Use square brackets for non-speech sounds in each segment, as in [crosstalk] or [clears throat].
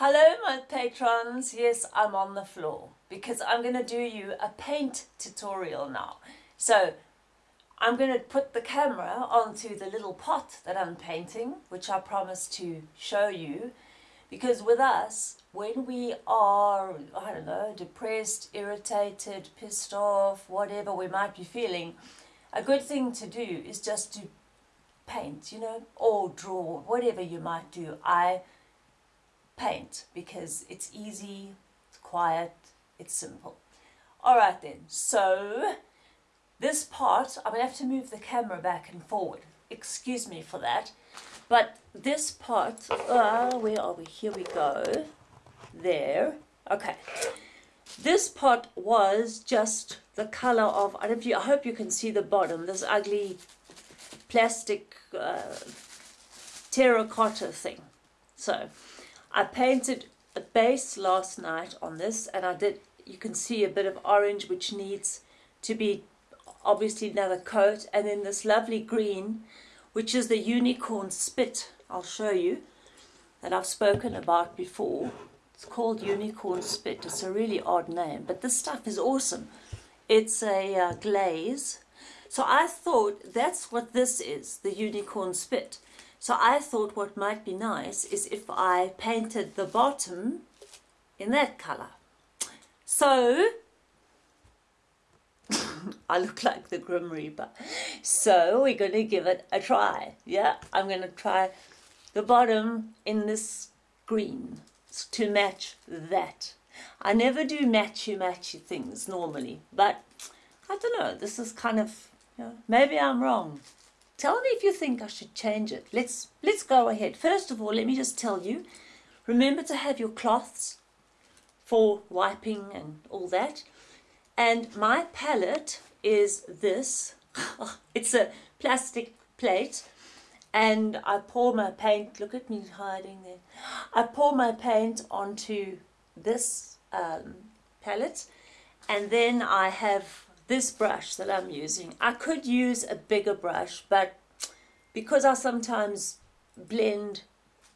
Hello my patrons, yes I'm on the floor because I'm going to do you a paint tutorial now. So I'm going to put the camera onto the little pot that I'm painting which I promised to show you because with us when we are, I don't know, depressed, irritated, pissed off, whatever we might be feeling, a good thing to do is just to paint, you know, or draw, whatever you might do. I paint because it's easy, it's quiet, it's simple. Alright then, so this part, I'm going to have to move the camera back and forward. Excuse me for that. But this part, uh, where are we? Here we go. There. Okay. This part was just the color of, I, don't know you, I hope you can see the bottom, this ugly plastic uh, terracotta thing. So I painted a base last night on this and I did, you can see a bit of orange which needs to be obviously another coat and then this lovely green which is the unicorn spit I'll show you that I've spoken about before. It's called unicorn spit. It's a really odd name but this stuff is awesome. It's a uh, glaze. So I thought that's what this is, the unicorn spit. So I thought what might be nice is if I painted the bottom in that colour. So, [laughs] I look like the Grim Reaper. So we're going to give it a try. Yeah, I'm going to try the bottom in this green to match that. I never do matchy-matchy things normally, but I don't know, this is kind of, you know, maybe I'm wrong. Tell me if you think I should change it. Let's, let's go ahead. First of all, let me just tell you, remember to have your cloths for wiping and all that. And my palette is this. [laughs] it's a plastic plate. And I pour my paint, look at me hiding there. I pour my paint onto this um, palette. And then I have this brush that I'm using. I could use a bigger brush, but because I sometimes blend,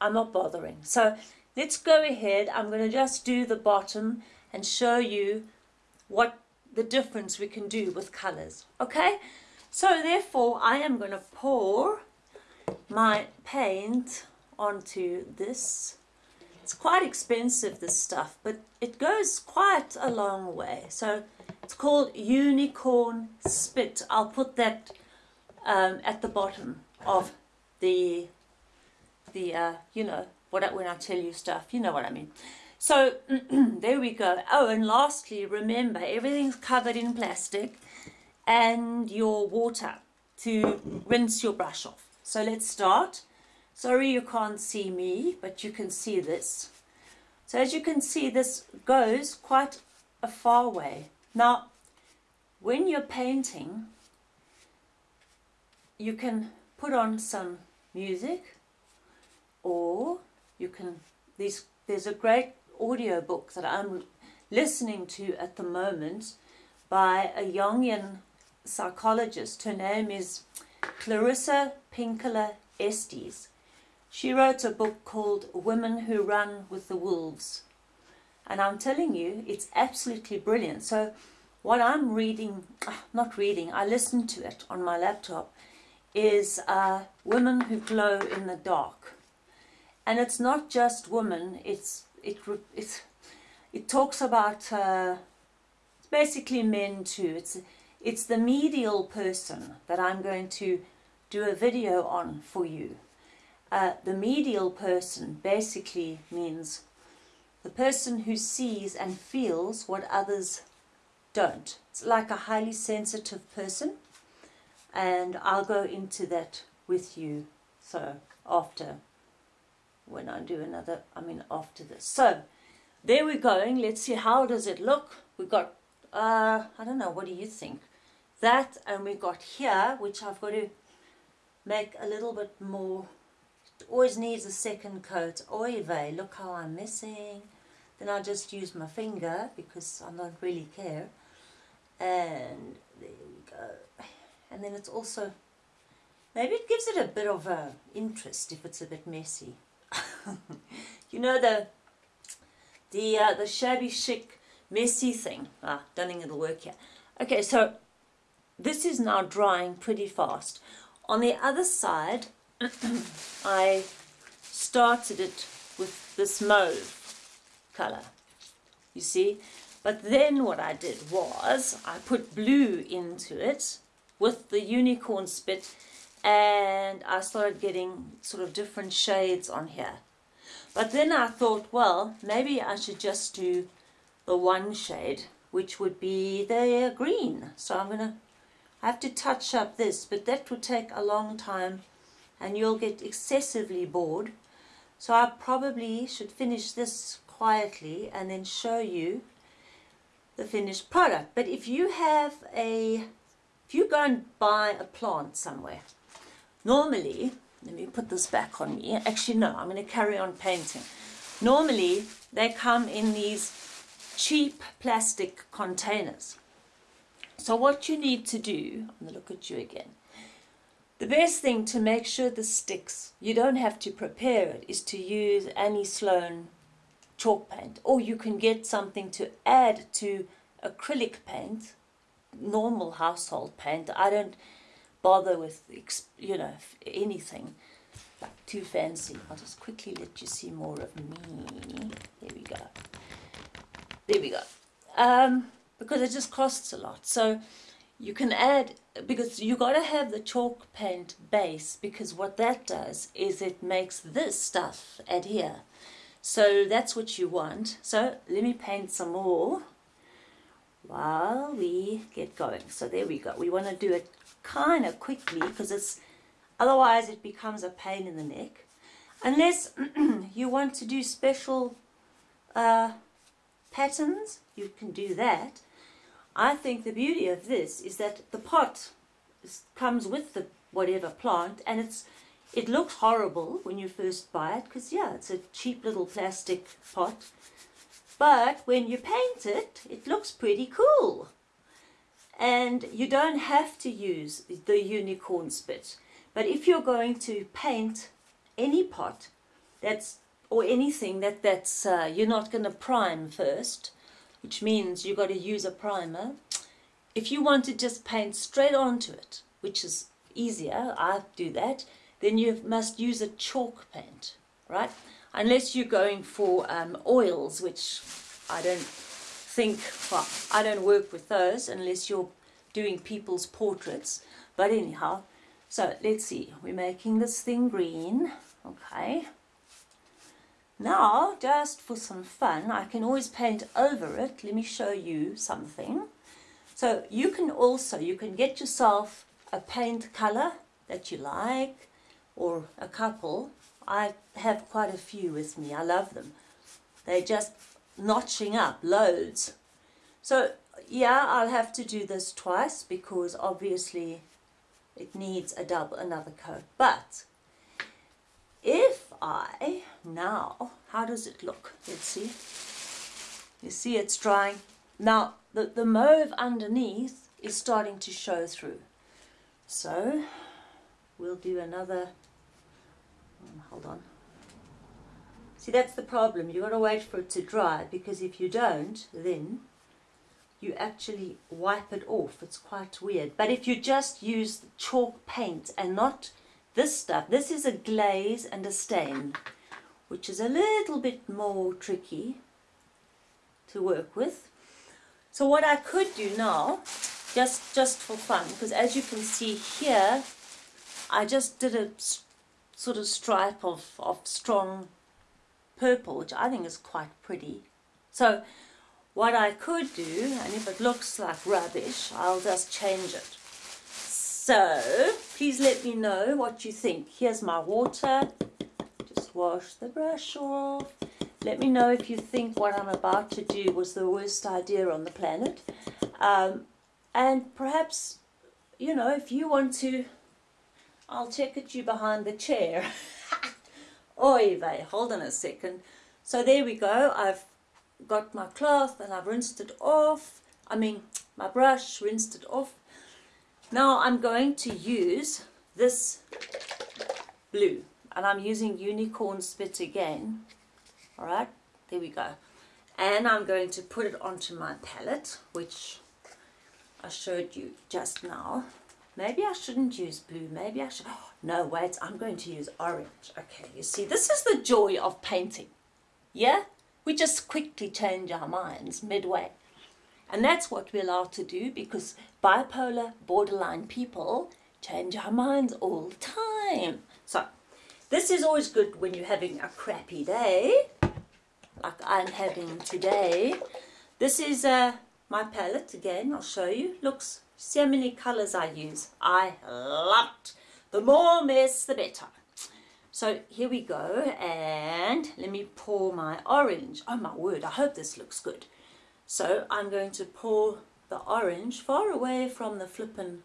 I'm not bothering. So let's go ahead. I'm going to just do the bottom and show you what the difference we can do with colors. Okay? So therefore, I am going to pour my paint onto this. It's quite expensive, this stuff, but it goes quite a long way. So it's called Unicorn Spit. I'll put that um, at the bottom of the, the uh, you know, what when I tell you stuff, you know what I mean. So [clears throat] there we go. Oh, and lastly, remember, everything's covered in plastic and your water to rinse your brush off. So let's start. Sorry you can't see me, but you can see this. So as you can see, this goes quite a far way. Now, when you're painting, you can put on some music or you can, these, there's a great audio book that I'm listening to at the moment by a Jungian psychologist. Her name is Clarissa Pinkola Estes. She wrote a book called Women Who Run with the Wolves. And I'm telling you, it's absolutely brilliant. So what I'm reading, ah, not reading, I listen to it on my laptop, is uh, Women Who Glow in the Dark. And it's not just women, it's, it, it, it talks about, uh, it's basically men too. It's, it's the medial person that I'm going to do a video on for you. Uh, the medial person basically means the person who sees and feels what others don't. It's like a highly sensitive person and I'll go into that with you so after when I do another I mean after this. So there we're going. Let's see how does it look? We got uh I don't know what do you think? That and we got here which I've got to make a little bit more always needs a second coat oy vey look how I'm missing then I just use my finger because I don't really care and there we go and then it's also maybe it gives it a bit of a interest if it's a bit messy [laughs] you know the the uh, the shabby chic messy thing. Ah, don't think it'll work here. Okay, so this is now drying pretty fast. On the other side, I started it with this mauve color. You see? But then what I did was I put blue into it with the unicorn spit and I started getting sort of different shades on here. But then I thought, well, maybe I should just do the one shade, which would be the green. So I'm going to have to touch up this, but that would take a long time and you'll get excessively bored. So I probably should finish this quietly and then show you the finished product. But if you have a, if you go and buy a plant somewhere, normally, let me put this back on me. Actually, no, I'm going to carry on painting. Normally, they come in these cheap plastic containers. So what you need to do, I'm going to look at you again. The best thing to make sure this sticks, you don't have to prepare it, is to use Annie Sloan chalk paint. Or you can get something to add to acrylic paint, normal household paint. I don't bother with, you know, anything like too fancy. I'll just quickly let you see more of me. There we go. There we go. Um, because it just costs a lot. So you can add, because you got to have the chalk paint base, because what that does is it makes this stuff adhere. So that's what you want. So let me paint some more while we get going. So there we go. We want to do it kind of quickly because it's otherwise it becomes a pain in the neck. Unless [clears throat] you want to do special uh, patterns, you can do that. I think the beauty of this is that the pot comes with the whatever plant and it's it looks horrible when you first buy it because, yeah, it's a cheap little plastic pot. But when you paint it, it looks pretty cool. And you don't have to use the unicorn spit. But if you're going to paint any pot that's or anything that that's uh, you're not going to prime first, which means you've got to use a primer. If you want to just paint straight onto it, which is easier, I do that, then you must use a chalk paint, right? Unless you're going for um, oils, which I don't think, well, I don't work with those unless you're doing people's portraits. But anyhow, so let's see, we're making this thing green, okay. Now, just for some fun, I can always paint over it. Let me show you something. So you can also, you can get yourself a paint color that you like or a couple. I have quite a few with me. I love them. They're just notching up loads. So yeah, I'll have to do this twice because obviously it needs a double another coat. But if I now, how does it look? Let's see. You see it's drying. Now the, the mauve underneath is starting to show through. So we'll do another um, hold on see that's the problem you got to wait for it to dry because if you don't then you actually wipe it off it's quite weird but if you just use chalk paint and not this stuff this is a glaze and a stain which is a little bit more tricky to work with. So what I could do now just just for fun because as you can see here I just did a sort of stripe of, of strong purple which I think is quite pretty. So what I could do and if it looks like rubbish I'll just change it. So please let me know what you think. Here's my water wash the brush off let me know if you think what I'm about to do was the worst idea on the planet um, and perhaps, you know, if you want to, I'll check at you behind the chair. [laughs] Oy vey, hold on a second. So there we go. I've got my cloth and I've rinsed it off. I mean, my brush, rinsed it off. Now I'm going to use this blue. And I'm using unicorn spit again. Alright, there we go. and I'm going to put it onto my palette which I showed you just now. Maybe I shouldn't use blue maybe I should oh, no wait I'm going to use orange. Okay you see this is the joy of painting. Yeah we just quickly change our minds midway. And that's what we're allowed to do because bipolar borderline people change our minds all the time. So this is always good when you're having a crappy day like I'm having today. This is uh, my palette again, I'll show you. Looks, see how many colours I use. I love. The more mess, the better. So here we go, and let me pour my orange. Oh my word, I hope this looks good. So I'm going to pour the orange far away from the flippin'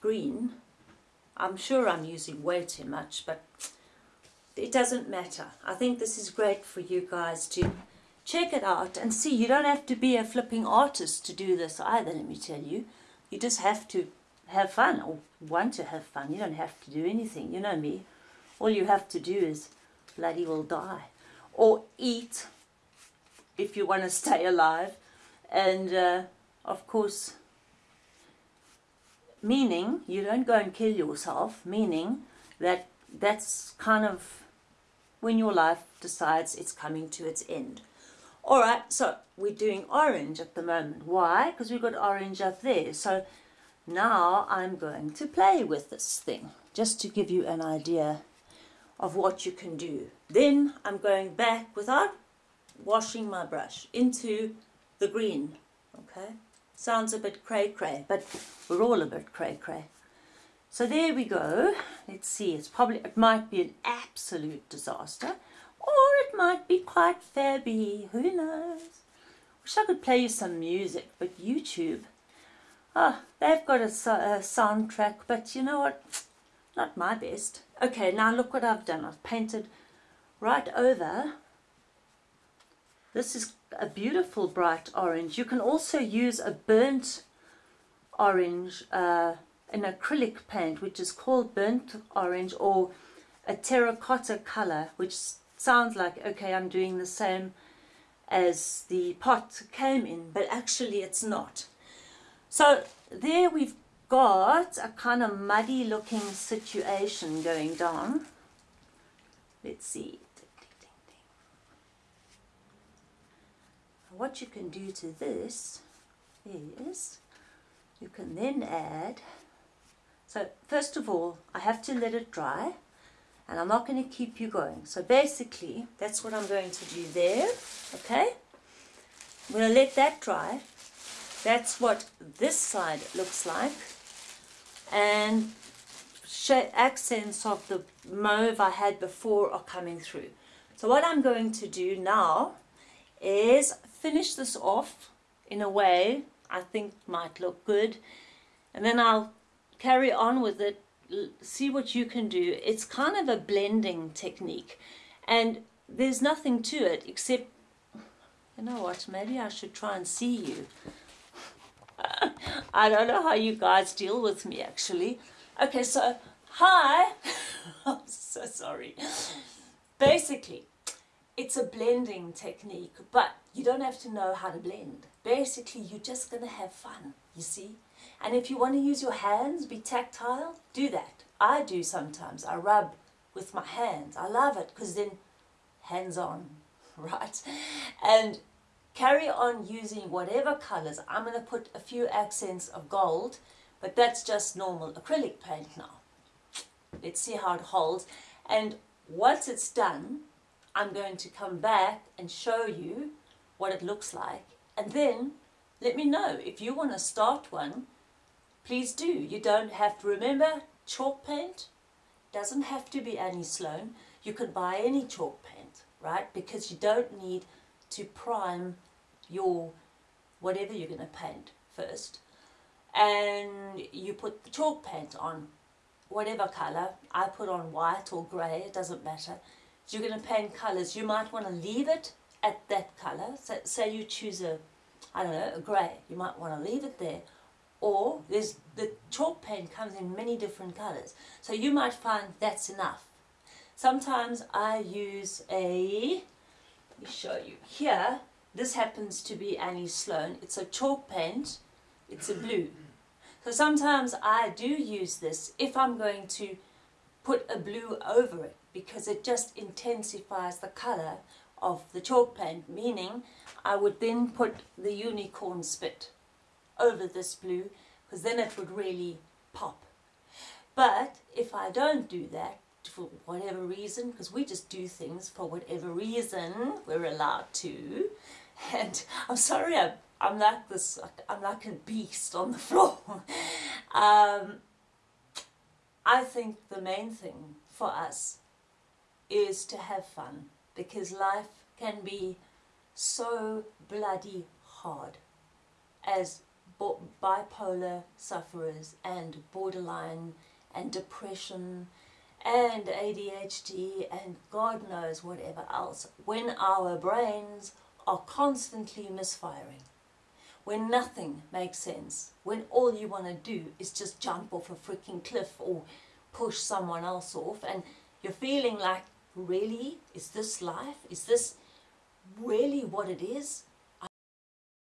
green. I'm sure I'm using way too much, but it doesn't matter. I think this is great for you guys to check it out and see. You don't have to be a flipping artist to do this either, let me tell you. You just have to have fun or want to have fun. You don't have to do anything. You know me. All you have to do is bloody well die. Or eat if you want to [laughs] stay alive. And uh, of course, meaning you don't go and kill yourself, meaning that that's kind of when your life decides it's coming to its end. All right, so we're doing orange at the moment. Why? Because we've got orange up there. So now I'm going to play with this thing, just to give you an idea of what you can do. Then I'm going back without washing my brush into the green, okay? Sounds a bit cray-cray, but we're all a bit cray-cray. So there we go. Let's see, it's probably, it might be an absolute disaster, or it might be quite fabby, who knows. Wish I could play you some music, but YouTube, oh, they've got a, a soundtrack, but you know what, not my best. Okay, now look what I've done. I've painted right over. This is a beautiful bright orange. You can also use a burnt orange uh, an acrylic paint which is called burnt orange or a terracotta color which sounds like okay I'm doing the same as the pot came in but actually it's not. So there we've got a kind of muddy looking situation going down. Let's see what you can do to this is you can then add so first of all, I have to let it dry and I'm not going to keep you going. So basically, that's what I'm going to do there, okay? I'm going to let that dry. That's what this side looks like. And accents of the mauve I had before are coming through. So what I'm going to do now is finish this off in a way I think might look good. And then I'll carry on with it, see what you can do. It's kind of a blending technique and there's nothing to it except, you know what, maybe I should try and see you. [laughs] I don't know how you guys deal with me actually. Okay, so hi. [laughs] I'm so sorry. Basically, it's a blending technique, but you don't have to know how to blend. Basically, you're just going to have fun, you see? And if you want to use your hands, be tactile, do that. I do sometimes. I rub with my hands. I love it because then hands on, [laughs] right? And carry on using whatever colors. I'm going to put a few accents of gold, but that's just normal acrylic paint now. Let's see how it holds. And once it's done, I'm going to come back and show you what it looks like. And then let me know if you want to start one please do. You don't have to remember chalk paint doesn't have to be Annie Sloan. You can buy any chalk paint, right? Because you don't need to prime your whatever you're going to paint first. And you put the chalk paint on whatever colour. I put on white or grey, it doesn't matter. You're going to paint colours. You might want to leave it at that colour. So, say you choose a, I don't know, a grey. You might want to leave it there or there's the chalk paint comes in many different colors so you might find that's enough sometimes I use a let me show you here this happens to be Annie Sloan. It's a chalk paint. It's a blue. So sometimes I do use this if I'm going to put a blue over it because it just intensifies the colour of the chalk paint, meaning I would then put the unicorn spit over this blue because then it would really pop. But if I don't do that, for whatever reason, because we just do things for whatever reason we're allowed to, [laughs] and I'm sorry, I'm, I'm like this, I'm like a beast on the [laughs] floor. um, I think the main thing for us is to have fun because life can be so bloody hard as bipolar sufferers and borderline and depression and ADHD and God knows whatever else when our brains are constantly misfiring when nothing makes sense when all you want to do is just jump off a freaking cliff or push someone else off and you're feeling like really? Is this life? Is this really what it is